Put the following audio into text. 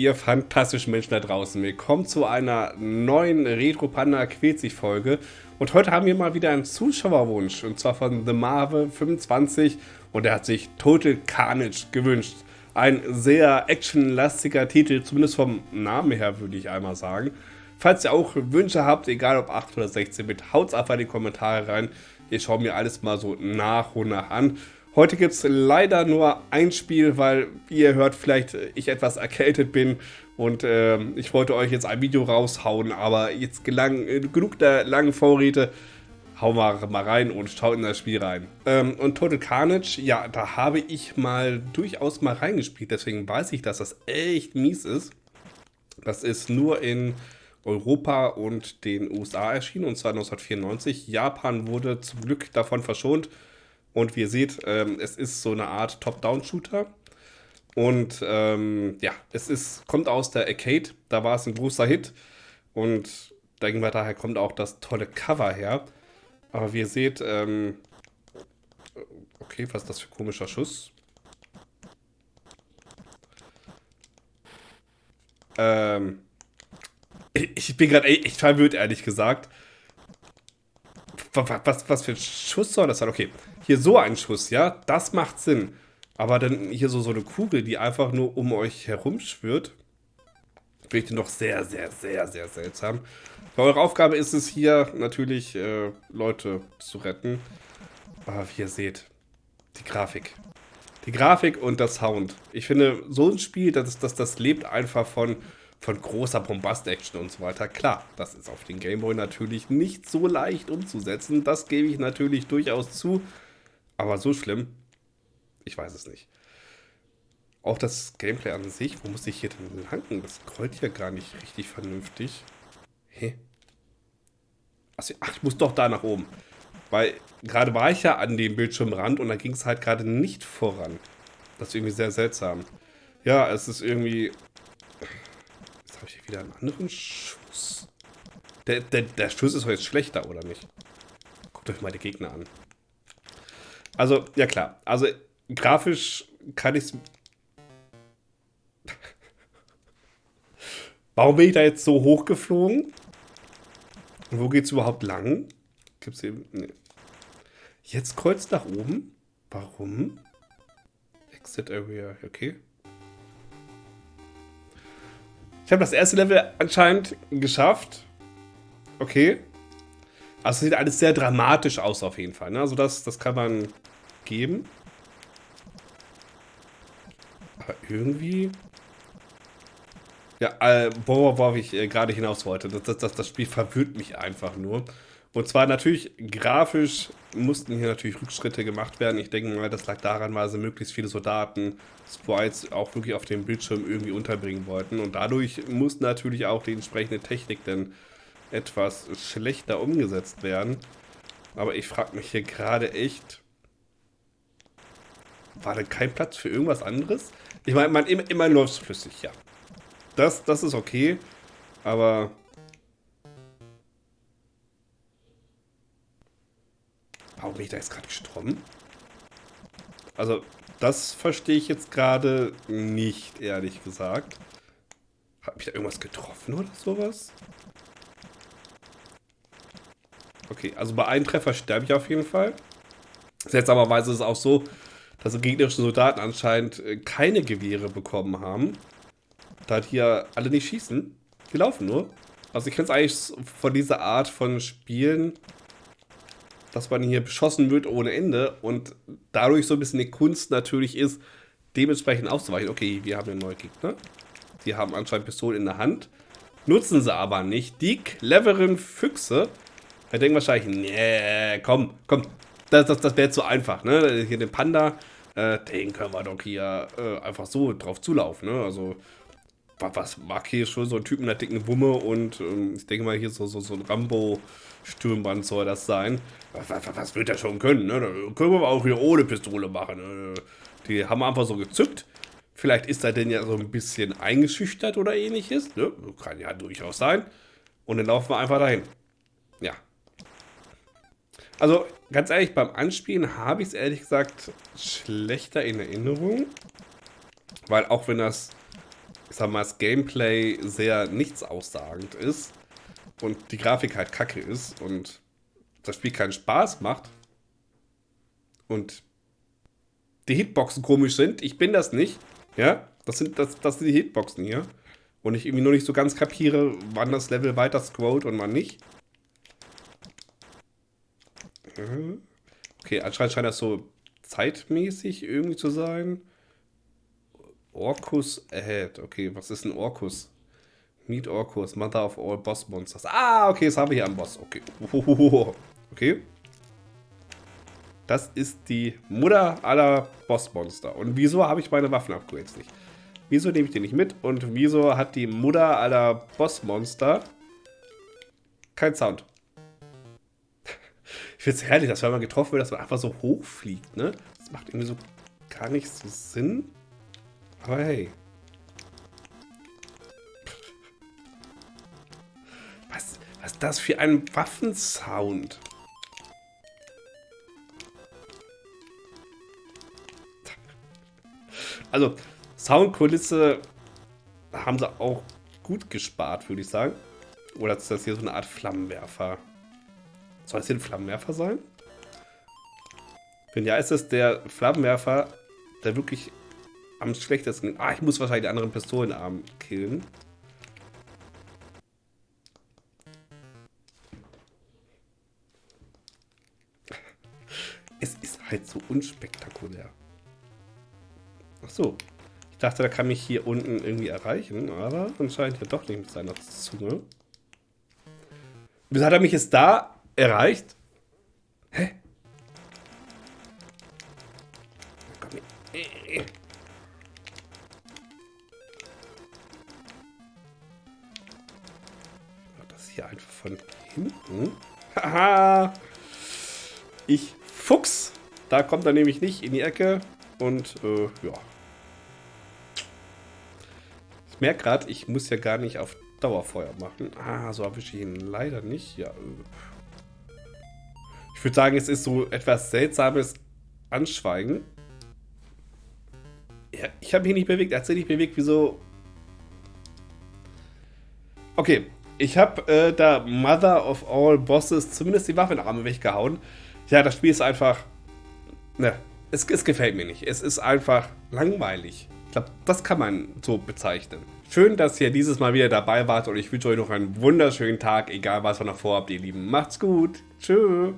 ihr fantastischen Menschen da draußen. Willkommen zu einer neuen Retro Panda sich Folge. Und heute haben wir mal wieder einen Zuschauerwunsch. Und zwar von The Marvel 25. Und er hat sich Total Carnage gewünscht. Ein sehr actionlastiger Titel, zumindest vom Namen her würde ich einmal sagen. Falls ihr auch Wünsche habt, egal ob 8 oder 16 Bit, haut's einfach in die Kommentare rein. Ich schaue mir alles mal so nach und nach an. Heute gibt es leider nur ein Spiel, weil, wie ihr hört, vielleicht ich etwas erkältet bin und äh, ich wollte euch jetzt ein Video raushauen, aber jetzt gelang, äh, genug der langen Vorräte, hauen wir mal rein und schaut in das Spiel rein. Ähm, und Total Carnage, ja, da habe ich mal durchaus mal reingespielt, deswegen weiß ich, dass das echt mies ist. Das ist nur in Europa und den USA erschienen, und zwar 1994. Japan wurde zum Glück davon verschont. Und wie ihr seht, ähm, es ist so eine Art Top-Down-Shooter. Und ähm, ja, es ist, kommt aus der Arcade, da war es ein großer Hit. Und denken wir, daher kommt auch das tolle Cover her. Aber wie ihr seht, ähm, okay, was ist das für ein komischer Schuss? Ähm, ich bin gerade echt verwirrt, ehrlich gesagt. Was, was, was für ein Schuss soll das sein? Okay, hier so ein Schuss, ja, das macht Sinn. Aber dann hier so, so eine Kugel, die einfach nur um euch herum schwirrt, finde ich noch sehr, sehr, sehr, sehr seltsam. Weil eure Aufgabe ist es hier natürlich, äh, Leute zu retten. Aber wie ihr seht, die Grafik. Die Grafik und das Sound. Ich finde, so ein Spiel, das, das, das lebt einfach von von großer Bombast-Action und so weiter. Klar, das ist auf den Gameboy natürlich nicht so leicht umzusetzen. Das gebe ich natürlich durchaus zu. Aber so schlimm? Ich weiß es nicht. Auch das Gameplay an sich, wo muss ich hier denn langen? Das scrollt hier gar nicht richtig vernünftig. Hä? Achso, ach, ich muss doch da nach oben. Weil gerade war ich ja an dem Bildschirmrand und da ging es halt gerade nicht voran. Das ist irgendwie sehr seltsam. Ja, es ist irgendwie habe ich hier wieder einen anderen Schuss. Der, der, der Schuss ist jetzt schlechter, oder nicht? Guckt euch mal die Gegner an. Also, ja klar. Also, grafisch kann ich. Warum bin ich da jetzt so hochgeflogen? wo geht es überhaupt lang? Gibt's hier... Nee. Jetzt kreuzt nach oben? Warum? Exit Area, okay. Ich habe das erste Level anscheinend geschafft. Okay. Also sieht alles sehr dramatisch aus auf jeden Fall. Ne? Also das, das kann man geben. Aber irgendwie... Ja, äh, worauf ich äh, gerade hinaus wollte. Das, das, das Spiel verwirrt mich einfach nur. Und zwar natürlich grafisch mussten hier natürlich Rückschritte gemacht werden. Ich denke mal, das lag daran, weil sie möglichst viele Soldaten, Sprites auch wirklich auf dem Bildschirm irgendwie unterbringen wollten. Und dadurch muss natürlich auch die entsprechende Technik dann etwas schlechter umgesetzt werden. Aber ich frage mich hier gerade echt, war da kein Platz für irgendwas anderes? Ich meine, immer, immer läuft es flüssig, ja. Das, das ist okay, aber Warum bin ich da jetzt gerade gestorben? Also, das verstehe ich jetzt gerade nicht, ehrlich gesagt. Hat mich da irgendwas getroffen oder sowas? Okay, also bei einem Treffer sterbe ich auf jeden Fall. Seltsamerweise ist es auch so, dass die gegnerischen Soldaten anscheinend äh, keine Gewehre bekommen haben. Da hier alle nicht schießen. Die laufen nur. Also ich kenne es eigentlich von dieser Art von Spielen dass man hier beschossen wird ohne Ende und dadurch so ein bisschen die Kunst natürlich ist, dementsprechend auszuweichen. Okay, wir haben einen neuen Gegner. Die haben anscheinend Pistolen in der Hand, nutzen sie aber nicht. Die cleveren Füchse, da denken wahrscheinlich, nee, komm, komm, das, das, das wäre zu einfach, ne? Hier den Panda, äh, den können wir doch hier äh, einfach so drauf zulaufen, ne? Also, was mag hier schon so ein Typ mit einer dicken Wumme und ähm, ich denke mal hier so, so, so ein Rambo-Stürmband soll das sein. Was, was, was wird er schon können? Ne? Können wir auch hier ohne Pistole machen. Ne? Die haben einfach so gezückt. Vielleicht ist er denn ja so ein bisschen eingeschüchtert oder ähnliches. Ne? Kann ja durchaus sein. Und dann laufen wir einfach dahin. Ja. Also, ganz ehrlich, beim Anspielen habe ich es ehrlich gesagt schlechter in Erinnerung. Weil auch wenn das ich sag mal, das Gameplay sehr nichts-aussagend ist und die Grafik halt kacke ist und das Spiel keinen Spaß macht und die Hitboxen komisch sind, ich bin das nicht, ja, das sind, das, das sind die Hitboxen hier und ich irgendwie nur nicht so ganz kapiere, wann das Level weiter scrollt und wann nicht. Okay, anscheinend scheint das so zeitmäßig irgendwie zu sein. Orcus Ahead. Okay, was ist ein Orcus? Meet Orcus, Mother of all Boss Monsters. Ah, okay, das habe ich am Boss. Okay. Okay. Das ist die Mutter aller Bossmonster. Und wieso habe ich meine Waffen-Upgrades nicht? Wieso nehme ich die nicht mit? Und wieso hat die Mutter aller Bossmonster kein Sound? Ich finde es herrlich, dass wenn man getroffen wird, dass man einfach so hoch fliegt, ne? Das macht irgendwie so gar nicht so Sinn. Aber hey. Was, was ist das für ein Waffensound? Also, Soundkulisse haben sie auch gut gespart, würde ich sagen. Oder ist das hier so eine Art Flammenwerfer? Soll es hier ein Flammenwerfer sein? Wenn ja, ist es der Flammenwerfer, der wirklich am schlechtesten... Ah, ich muss wahrscheinlich die anderen Pistolenarm killen. Es ist halt so unspektakulär. Ach so. Ich dachte, da kann mich hier unten irgendwie erreichen, aber anscheinend ja doch nicht mit seiner Zunge. Wieso hat er mich jetzt da erreicht. Hä? Komm hier. Von hinten. Haha. ich Fuchs. Da kommt er nämlich nicht in die Ecke. Und, äh, ja. Ich merke gerade, ich muss ja gar nicht auf Dauerfeuer machen. Ah, so erwische ich ihn leider nicht. Ja, äh. Ich würde sagen, es ist so etwas seltsames Anschweigen. Ja, ich habe mich nicht bewegt. Er hat sich nicht bewegt. Wieso? Okay. Ich habe äh, da Mother of All Bosses zumindest die Waffenarme weggehauen. Ja, das Spiel ist einfach... Ne, es, es gefällt mir nicht. Es ist einfach langweilig. Ich glaube, das kann man so bezeichnen. Schön, dass ihr dieses Mal wieder dabei wart und ich wünsche euch noch einen wunderschönen Tag, egal was ihr noch vorhabt, ihr Lieben. Macht's gut. Tschüss.